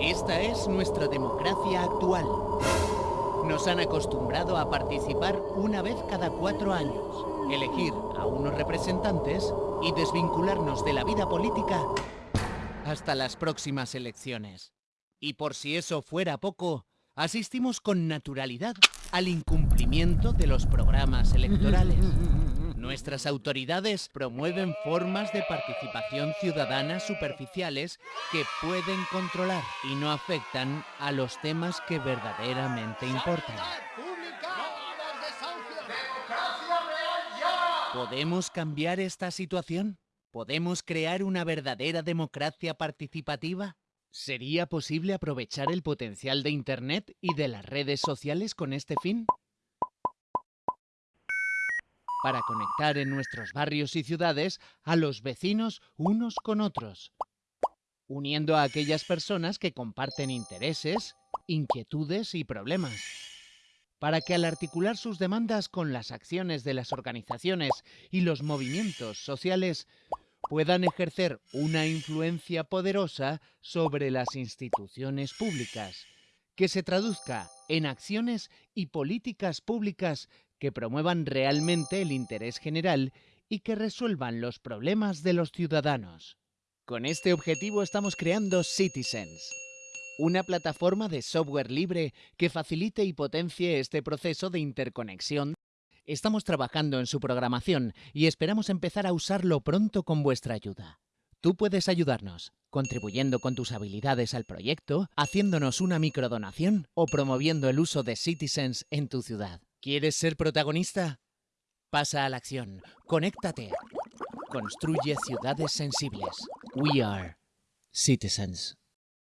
Esta es nuestra democracia actual. Nos han acostumbrado a participar una vez cada cuatro años, elegir a unos representantes y desvincularnos de la vida política hasta las próximas elecciones. Y por si eso fuera poco, asistimos con naturalidad al incumplimiento de los programas electorales. Nuestras autoridades promueven formas de participación ciudadana superficiales que pueden controlar y no afectan a los temas que verdaderamente importan. ¿Podemos cambiar esta situación? ¿Podemos crear una verdadera democracia participativa? ¿Sería posible aprovechar el potencial de Internet y de las redes sociales con este fin? Para conectar en nuestros barrios y ciudades a los vecinos unos con otros, uniendo a aquellas personas que comparten intereses, inquietudes y problemas para que al articular sus demandas con las acciones de las organizaciones y los movimientos sociales puedan ejercer una influencia poderosa sobre las instituciones públicas, que se traduzca en acciones y políticas públicas que promuevan realmente el interés general y que resuelvan los problemas de los ciudadanos. Con este objetivo estamos creando Citizens, una plataforma de software libre que facilite y potencie este proceso de interconexión. Estamos trabajando en su programación y esperamos empezar a usarlo pronto con vuestra ayuda. Tú puedes ayudarnos, contribuyendo con tus habilidades al proyecto, haciéndonos una microdonación o promoviendo el uso de Citizens en tu ciudad. ¿Quieres ser protagonista? Pasa a la acción, conéctate, construye ciudades sensibles. We are Citizens.